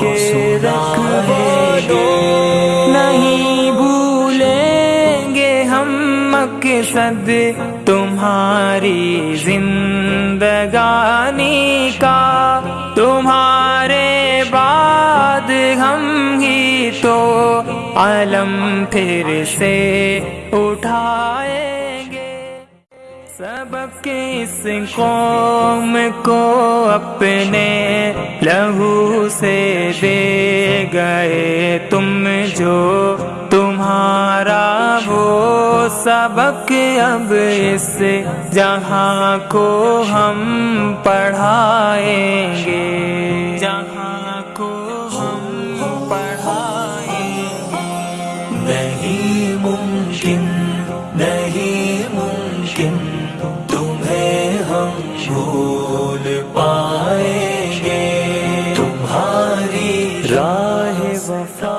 کے رکھ نہیں بھولیں گے ہم مقصد تمہاری زندگانی کا، تمہارے بعد ہم ہی تو علم پھر سے اٹھائیں گے۔ سبق اس قوم کو اپنے لہو سے دے گئے تم جو تمہارا وہ سبق اب اس جہاں کو ہم پڑھائیں گے۔ جہاں کو ہم پڑھائیں گے۔ نہیں ممکن نہیں ممکن، تمہیں ہم بھول راہ وفا